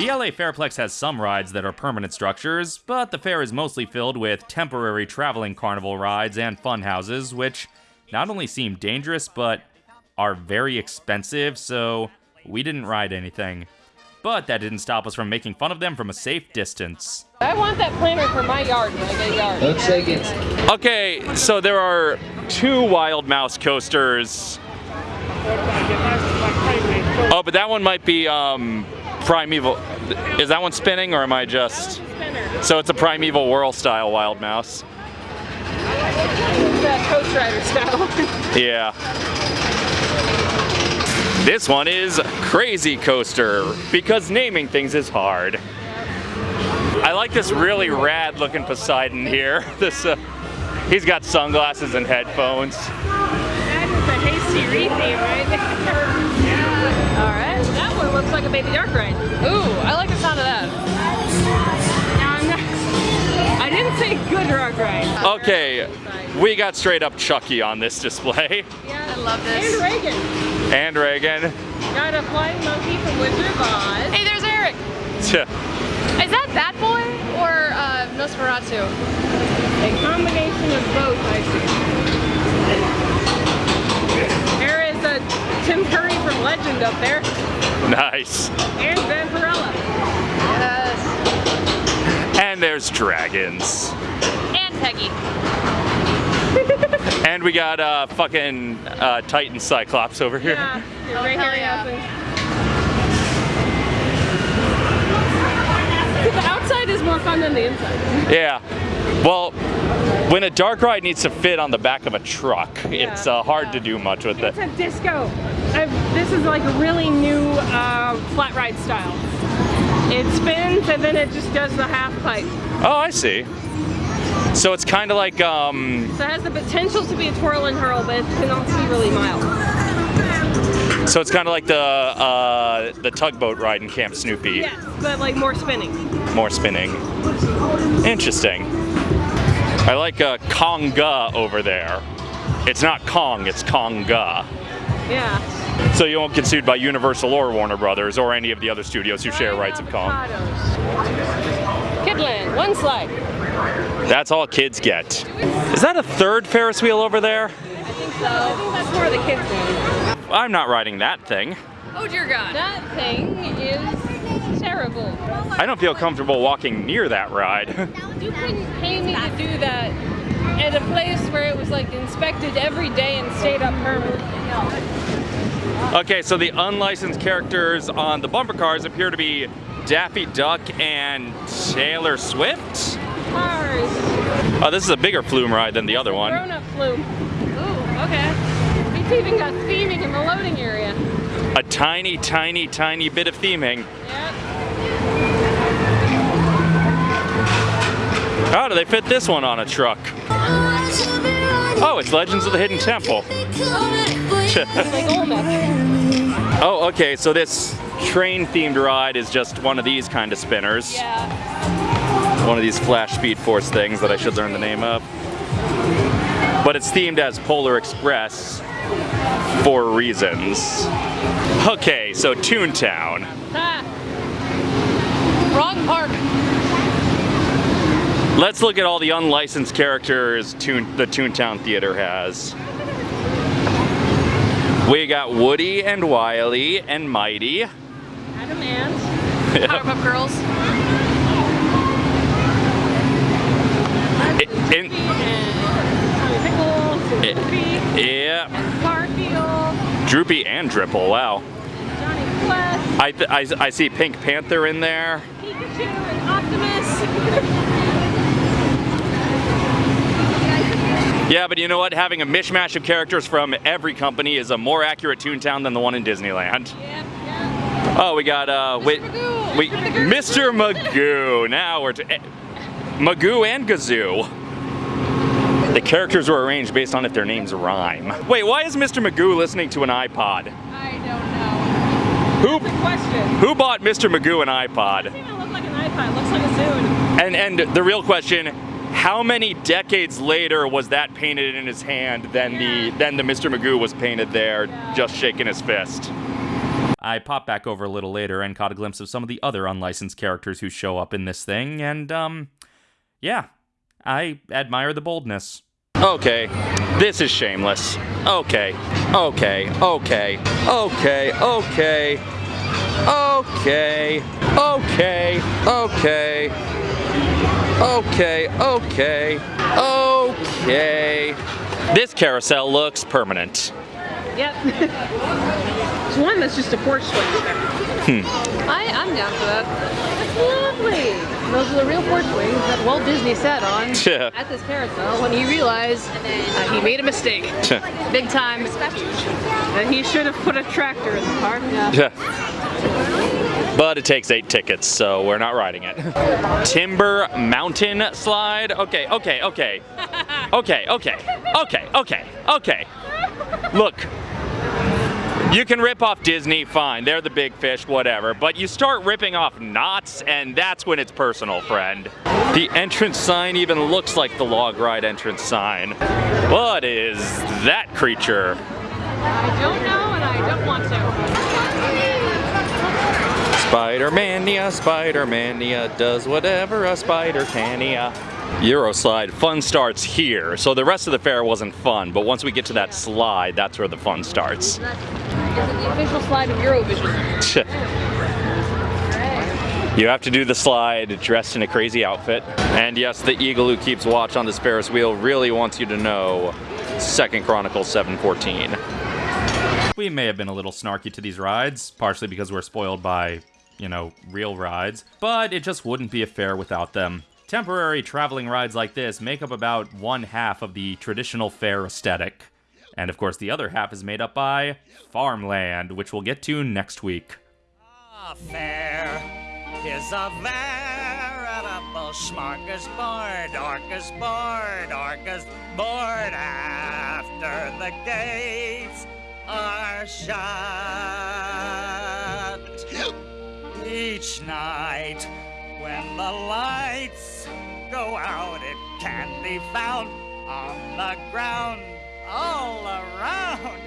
The LA Fairplex has some rides that are permanent structures, but the fair is mostly filled with temporary traveling carnival rides and fun houses, which not only seem dangerous, but are very expensive, so we didn't ride anything. But that didn't stop us from making fun of them from a safe distance. I want that planter for my yard when I get a yard. Looks like it's Okay, so there are two Wild Mouse coasters. Oh, but that one might be um, Primeval. Is that one spinning or am I just? Spinner. So it's a Primeval Whirl style Wild Mouse. Rider style. Yeah. This one is Crazy Coaster because naming things is hard. I like this really rad looking Poseidon here. This uh, he's got sunglasses and headphones. That is a hasty retheme, right? Alright, that one looks like a baby dark ride. Ooh, I like the sound of that. Now I'm not, I didn't say good dark ride. Okay, we got straight up Chucky on this display. Yeah, I love this. And Regan. And Regan. Got a flying monkey from Wizard of Oz. Hey, there's Eric. Is that that boy or uh, Nosferatu? A combination of both, I see. There is a Tim Curry from up there, nice. and Vampirella. Yes. And there's dragons. And Peggy. And we got uh, fucking uh, Titan Cyclops over here. Yeah, Oh, Ray hell yeah. The outside is more fun than the inside. Yeah. Well, when a dark ride needs to fit on the back of a truck, it's uh, hard yeah. to do much with it. It's a disco. I've, this is like a really new uh, flat ride style. It spins and then it just does the half pipe. Oh, I see. So it's kind of like, um, So it has the potential to be a twirl and hurl, but it can also be really mild. so it's kind of like the uh, the tugboat ride in Camp Snoopy. Yes, but like more spinning. More spinning. Interesting. I like uh, Konga over there. It's not Kong, it's Konga. Yeah. So you won't get sued by Universal or Warner Brothers or any of the other studios who share rights of Kong. Kidland, one slide. That's all kids get. Is that a third Ferris wheel over there? I think so. I think that's more of the kids one. I'm not riding that thing. Oh dear God. That thing is terrible. I don't feel comfortable walking near that ride. You couldn't pay me to do that at a place where it was like inspected every day and stayed up permanently. Okay, so the unlicensed characters on the bumper cars appear to be Daffy Duck and Taylor Swift. Cars. Oh, this is a bigger flume ride than the other one. Grown up flume. Ooh, okay. It's even got theming in the loading area. A tiny, tiny, tiny bit of theming. Yep. How do they fit this one on a truck? Oh, oh it's Legends of the Hidden Temple. Oh, okay, so this train themed ride is just one of these kind of spinners. Yeah. One of these Flash Speed Force things that I should learn the name of. But it's themed as Polar Express for reasons. Okay, so Toontown. Ha. Wrong park. Let's look at all the unlicensed characters Toon, the Toontown Theater has. We got Woody and Wiley and Mighty. Adam Ant. Powerpuff Girls. I- in- and Tommy Pickles. I- Goofy. yeah, Garfield. Droopy and Dripple, wow. Jonny Quest. I, th- I, I see Pink Panther in there. Pikachu and Optimus. Yeah, but you know what? Having a mishmash of characters from every company is a more accurate Toontown than the one in Disneyland. Yep, yep. Oh, we got uh, wait, Magoo. we Mr. Magoo. Now we're to eh, Magoo and Gazoo. The characters were arranged based on if their names rhyme. Wait, why is Mr. Magoo listening to an iPod? I don't know. Who who bought Mr. Magoo an iPod? Doesn't even look like an iPod. It looks like a Zune. And and the real question, how many decades later was that painted in his hand than the Yeah. than the Mr. Magoo was painted there, Yeah. just shaking his fist? I popped back over a little later and caught a glimpse of some of the other unlicensed characters who show up in this thing, and, um, yeah, I admire the boldness. Okay, this is shameless. Okay, okay, okay, okay, okay, okay, okay, okay, okay, okay, okay. This carousel looks permanent. Yep. it's one that's just a porch swing there. I, I'm down for that. That's lovely. Those are the real porch swings that Walt Disney sat on Yeah. at this carousel when he realized uh, he made a mistake. Big time. That he should have put a tractor in the car. Yeah. Yeah. But it takes eight tickets, so we're not riding it. Timber Mountain Slide. Okay, okay, okay. Okay, okay, okay, okay, okay. Look, you can rip off Disney, fine, they're the big fish, whatever, but you start ripping off Knott's, and that's when it's personal, friend. The entrance sign even looks like the log ride entrance sign. What is that creature? I don't know and I don't want to. Spider-Mania, Spider-Mania does whatever a spider can-ia. Euroslide, fun starts here. So the rest of the fair wasn't fun, but once we get to that slide, that's where the fun starts. Is it the official slide of Eurovision? You have to do the slide dressed in a crazy outfit. And yes, the eagle who keeps watch on this Ferris wheel really wants you to know Second Chronicles 714. We may have been a little snarky to these rides, partially because we're spoiled by, you know, real rides, but it just wouldn't be a fair without them. Temporary traveling rides like this make up about one half of the traditional fair aesthetic. And of course, the other half is made up by farmland, which we'll get to next week. A fair is a veritable smorgasbord, orcasbord, orcasbord after the gates are shut. Each night when the lights go out, it can be found on the ground all around.